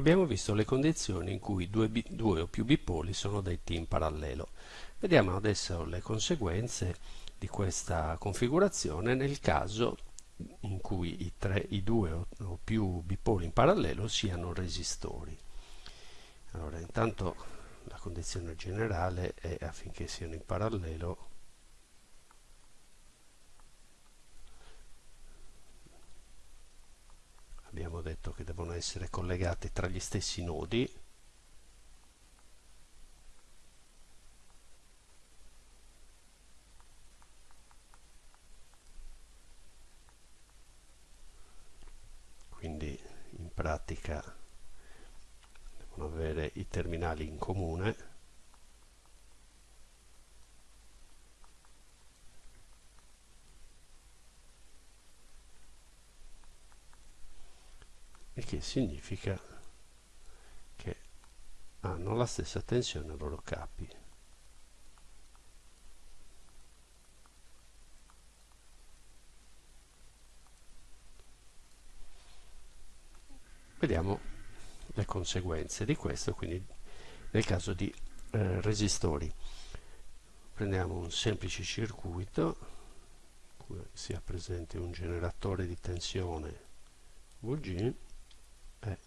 abbiamo visto le condizioni in cui due, due o più bipoli sono detti in parallelo. Vediamo adesso le conseguenze di questa configurazione nel caso in cui i, tre, i due o, o più bipoli in parallelo siano resistori. Allora, intanto la condizione generale è affinché siano in parallelo abbiamo detto che devono essere collegati tra gli stessi nodi. Quindi in pratica devono avere i terminali in comune che significa che hanno la stessa tensione ai loro capi. Vediamo le conseguenze di questo, quindi nel caso di eh, resistori. Prendiamo un semplice circuito, sia presente un generatore di tensione VG, e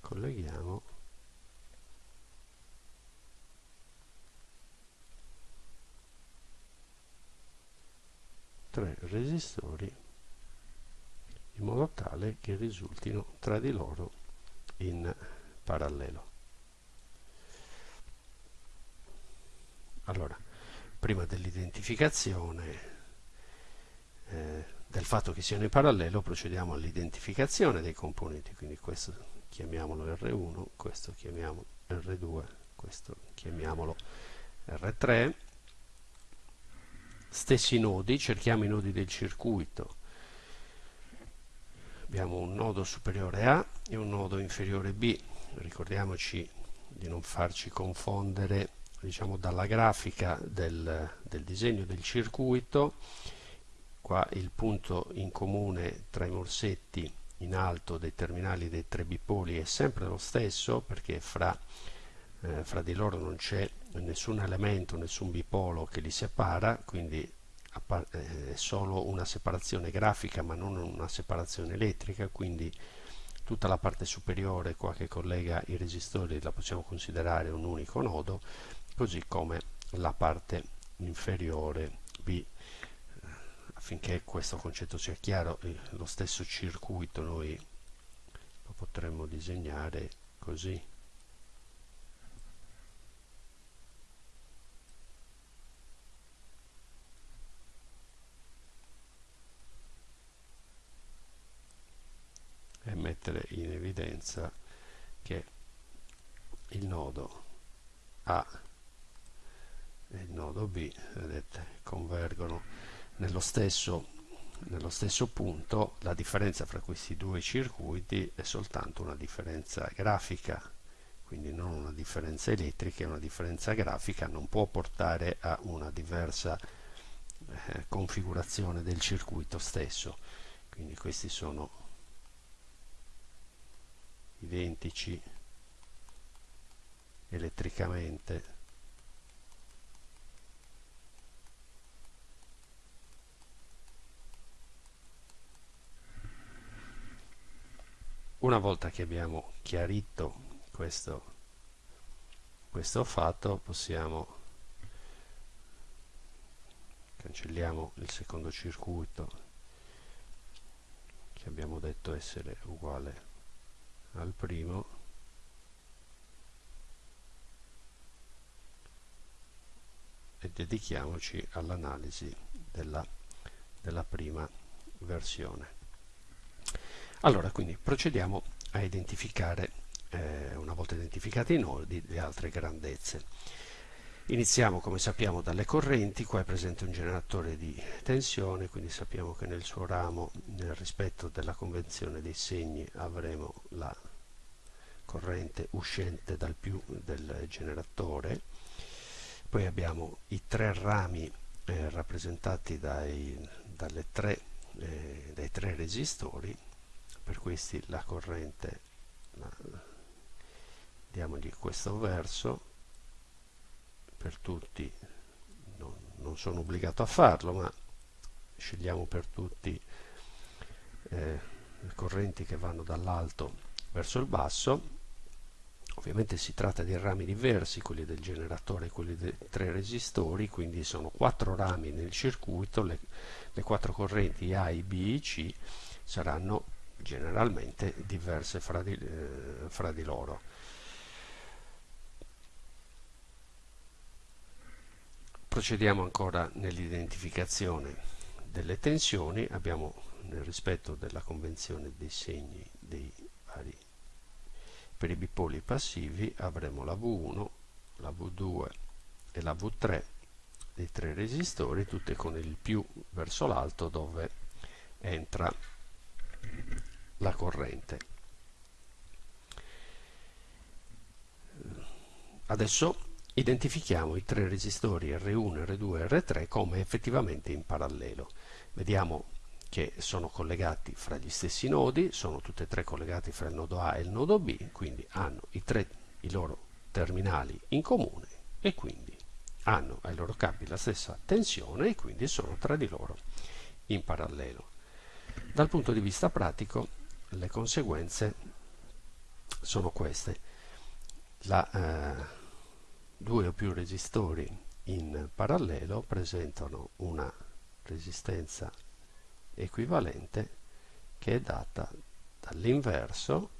colleghiamo tre resistori in modo tale che risultino tra di loro in parallelo. Allora, prima dell'identificazione eh, del fatto che siano in parallelo procediamo all'identificazione dei componenti, quindi questo chiamiamolo R1, questo chiamiamolo R2, questo chiamiamolo R3. Stessi nodi, cerchiamo i nodi del circuito. Abbiamo un nodo superiore A e un nodo inferiore B. Ricordiamoci di non farci confondere diciamo, dalla grafica del, del disegno del circuito qua il punto in comune tra i morsetti in alto dei terminali dei tre bipoli è sempre lo stesso perché fra, eh, fra di loro non c'è nessun elemento, nessun bipolo che li separa, quindi eh, è solo una separazione grafica ma non una separazione elettrica, quindi tutta la parte superiore qua che collega i resistori la possiamo considerare un unico nodo, così come la parte inferiore B affinché questo concetto sia chiaro eh, lo stesso circuito noi lo potremmo disegnare così. E mettere in evidenza che il nodo A e il nodo B vedete convergono nello stesso, nello stesso punto la differenza fra questi due circuiti è soltanto una differenza grafica quindi non una differenza elettrica e una differenza grafica non può portare a una diversa eh, configurazione del circuito stesso. Quindi questi sono identici elettricamente una volta che abbiamo chiarito questo, questo fatto possiamo cancelliamo il secondo circuito che abbiamo detto essere uguale al primo e dedichiamoci all'analisi della, della prima versione allora, quindi procediamo a identificare, eh, una volta identificati i nodi, le altre grandezze. Iniziamo, come sappiamo, dalle correnti, qua è presente un generatore di tensione, quindi sappiamo che nel suo ramo, nel rispetto della convenzione dei segni, avremo la corrente uscente dal più del generatore. Poi abbiamo i tre rami eh, rappresentati dai, tre, eh, dai tre resistori per questi la corrente diamogli questo verso per tutti non, non, sono obbligato a farlo ma scegliamo per tutti eh, correnti che vanno dall'alto verso il basso. Ovviamente si tratta di rami diversi quelli del generatore e quelli dei tre resistori quindi sono quattro rami nel circuito le, le quattro correnti A, I, B C saranno generalmente diverse fra di, eh, fra di loro. Procediamo ancora nell'identificazione delle tensioni. Abbiamo nel rispetto della convenzione dei segni dei vari per i bipoli passivi avremo la V1 la V2 e la V3 dei tre resistori tutte con il più verso l'alto dove entra la corrente adesso identifichiamo i tre resistori R1, R2 e R3 come effettivamente in parallelo. Vediamo che sono collegati fra gli stessi nodi, sono tutti e tre collegati fra il nodo A e il nodo B, quindi hanno i, tre, i loro terminali in comune e quindi hanno ai loro capi la stessa tensione e quindi sono tra di loro in parallelo. Dal punto di vista pratico le conseguenze sono queste. La, eh, due o più resistori in parallelo presentano una resistenza equivalente che è data dall'inverso,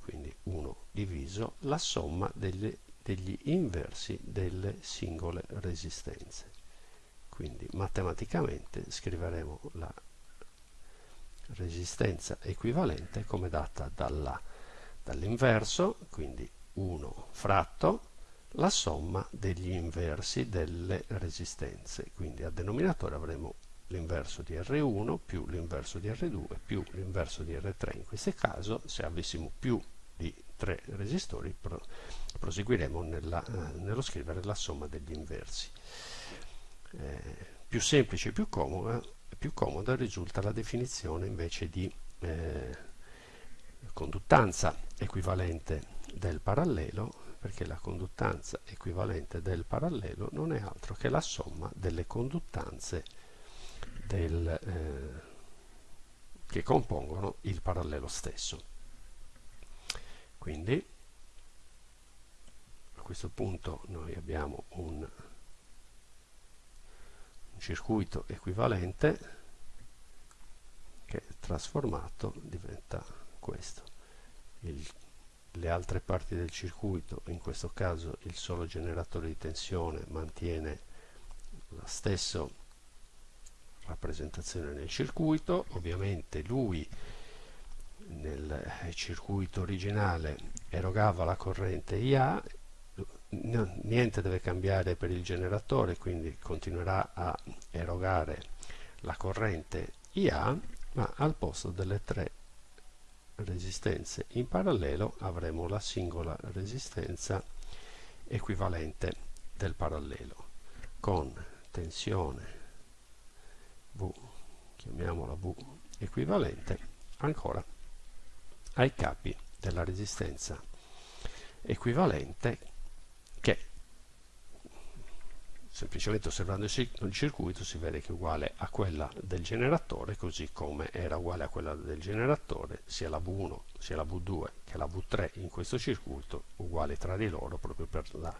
quindi 1 diviso la somma degli, degli inversi delle singole resistenze. Quindi matematicamente scriveremo la resistenza equivalente come data dall'inverso, quindi 1 fratto la somma degli inversi delle resistenze. Quindi a denominatore avremo l'inverso di R1 più l'inverso di R2 più l'inverso di R3. In questo caso, se avessimo più di tre resistori, pro proseguiremo nella, eh, nello scrivere la somma degli inversi. Eh, più semplice e più comoda, più comoda risulta la definizione invece di eh, conduttanza equivalente del parallelo perché la conduttanza equivalente del parallelo non è altro che la somma delle conduttanze del, eh, che compongono il parallelo stesso. Quindi a questo punto noi abbiamo un, circuito equivalente che trasformato diventa questo. Il le altre parti del circuito, in questo caso il solo generatore di tensione mantiene la stessa rappresentazione nel circuito, ovviamente lui nel circuito originale erogava la corrente IA, niente deve cambiare per il generatore, quindi continuerà a erogare la corrente IA, ma al posto delle tre resistenze in parallelo avremo la singola resistenza equivalente del parallelo con tensione V chiamiamola V equivalente ancora ai capi della resistenza equivalente che semplicemente osservando il circuito si vede che è uguale a quella del generatore così come era uguale a quella del generatore sia la V1 sia la V2 che la V3 in questo circuito uguali tra di loro proprio per la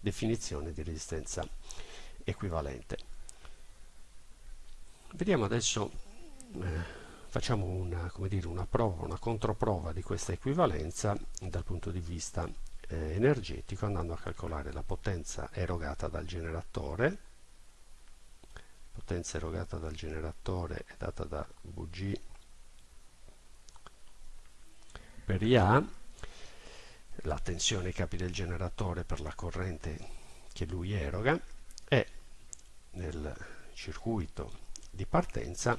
definizione di resistenza equivalente. Vediamo adesso eh, facciamo una, dire, una prova, una controprova di questa equivalenza dal punto di vista eh, energetico andando a calcolare la potenza erogata dal generatore. Potenza erogata dal generatore è data da Vg per IA la tensione ai capi del generatore per la corrente che lui eroga e nel circuito di partenza.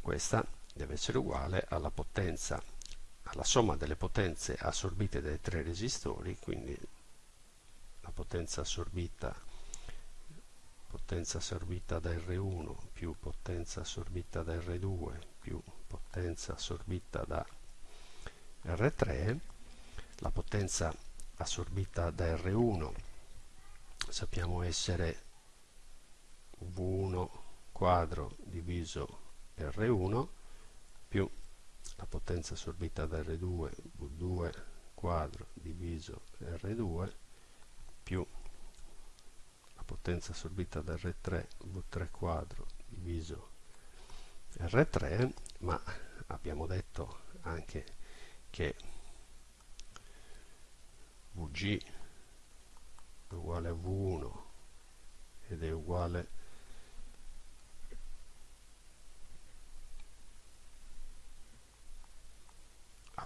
Questa deve essere uguale alla potenza alla somma delle potenze assorbite dai tre resistori, quindi la potenza assorbita, potenza assorbita da R1 più potenza assorbita da R2 più potenza assorbita da R3 la potenza assorbita da R1 sappiamo essere V1 quadro diviso R1 più la potenza assorbita da R2 V2 quadro diviso R2 più la potenza assorbita da R3 V3 quadro diviso R3 ma abbiamo detto anche che Vg è uguale a V1 ed è uguale a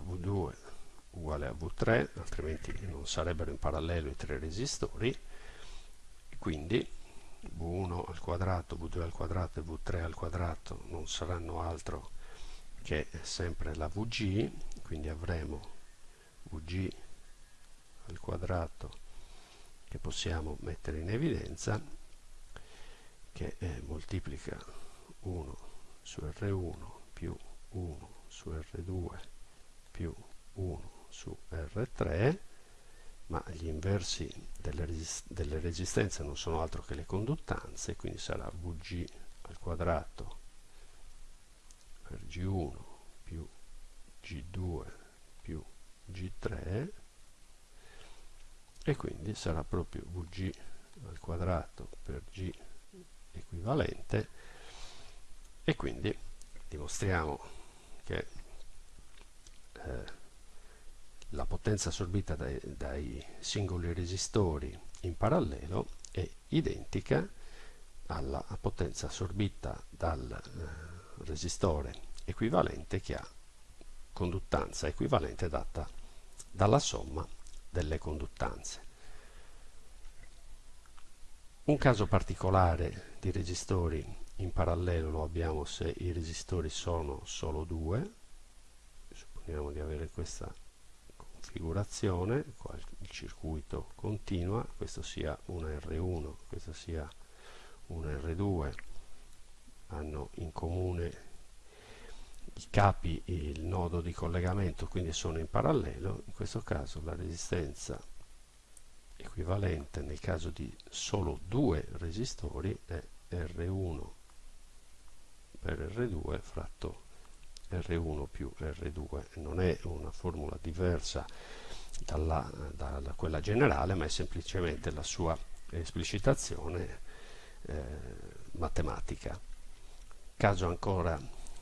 V2 uguale a V3 altrimenti non sarebbero in parallelo i tre resistori. Quindi V1 al quadrato, V2 al quadrato e V3 al quadrato non saranno altro che sempre la Vg quindi avremo Vg al quadrato che possiamo mettere in evidenza che eh, moltiplica 1 su R1 più 1 su R2 più 1 su R3 ma gli inversi delle, resist delle resistenze non sono altro che le conduttanze quindi sarà Vg al quadrato per G1 più G2 più G3 e quindi sarà proprio Vg al quadrato per G equivalente e quindi dimostriamo che eh, la potenza assorbita dai, dai, singoli resistori in parallelo è identica alla potenza assorbita dal eh, resistore equivalente che ha conduttanza equivalente data dalla somma delle conduttanze. Un caso particolare di resistori in parallelo lo abbiamo se i resistori sono solo due, supponiamo di avere questa configurazione, il circuito continua, questo sia una R1, questo sia una R2, hanno in comune i capi il nodo di collegamento, quindi sono in parallelo, in questo caso la resistenza equivalente nel caso di solo due resistori è R1 per R2 fratto R1 più R2 non è una formula diversa dalla, da quella generale ma è semplicemente la sua esplicitazione eh, matematica. Caso ancora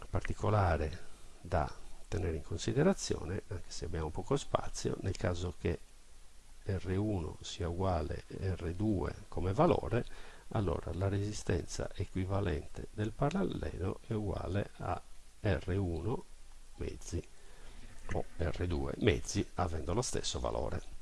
particolare da tenere in considerazione anche se abbiamo poco spazio nel caso che R1 sia uguale a R2 come valore allora la resistenza equivalente del parallelo è uguale a R1 mezzi o R2 mezzi avendo lo stesso valore.